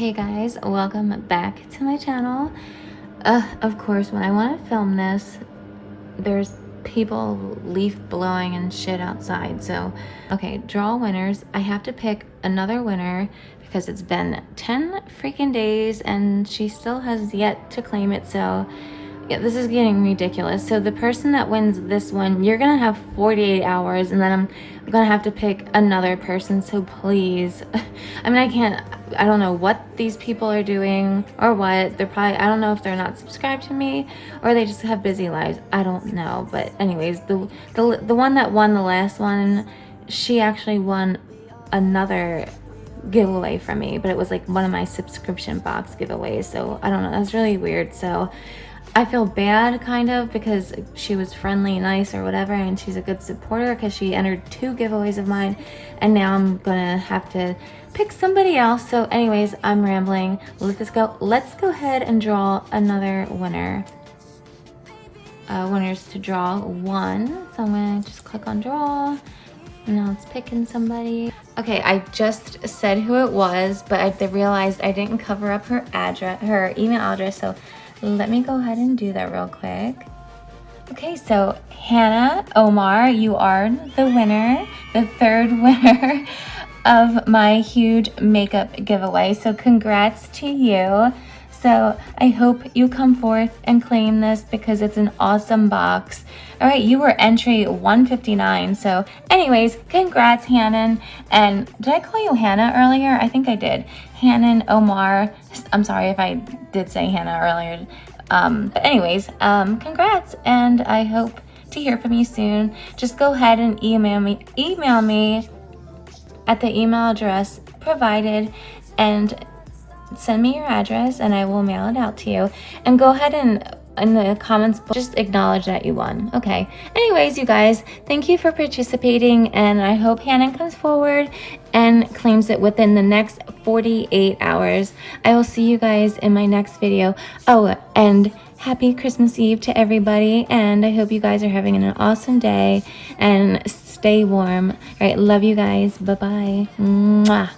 Hey guys, welcome back to my channel. Uh, of course, when I want to film this, there's people leaf blowing and shit outside. So, okay, draw winners. I have to pick another winner because it's been 10 freaking days and she still has yet to claim it. So, yeah, this is getting ridiculous. So the person that wins this one, you're gonna have 48 hours and then I'm gonna have to pick another person. So please, I mean, I can't, I don't know what these people are doing or what. They're probably, I don't know if they're not subscribed to me or they just have busy lives. I don't know. But anyways, the, the, the one that won the last one, she actually won another giveaway from me, but it was like one of my subscription box giveaways. So I don't know, that's really weird. So I feel bad kind of because she was friendly, nice or whatever and she's a good supporter because she entered two giveaways of mine and now I'm gonna have to pick somebody else. So anyways, I'm rambling. Let's go, let's go ahead and draw another winner. Uh, winners to draw one. So I'm gonna just click on draw now it's picking somebody. Okay, I just said who it was, but I realized I didn't cover up her address, her email address. So let me go ahead and do that real quick. Okay, so Hannah Omar, you are the winner, the third winner of my huge makeup giveaway. So congrats to you. So I hope you come forth and claim this because it's an awesome box. All right, you were entry 159. So anyways, congrats, Hannon. And did I call you Hannah earlier? I think I did. Hannon Omar. I'm sorry if I did say Hannah earlier. Um, but anyways, um, congrats. And I hope to hear from you soon. Just go ahead and email me, email me at the email address provided and send me your address and I will mail it out to you. And go ahead and in the comments just acknowledge that you won. Okay. Anyways you guys thank you for participating and i hope hannah comes forward and claims it within the next 48 hours. I will see you guys in my next video. Oh and happy christmas eve to everybody and i hope you guys are having an awesome day and stay warm. All right love you guys. Bye bye Mwah.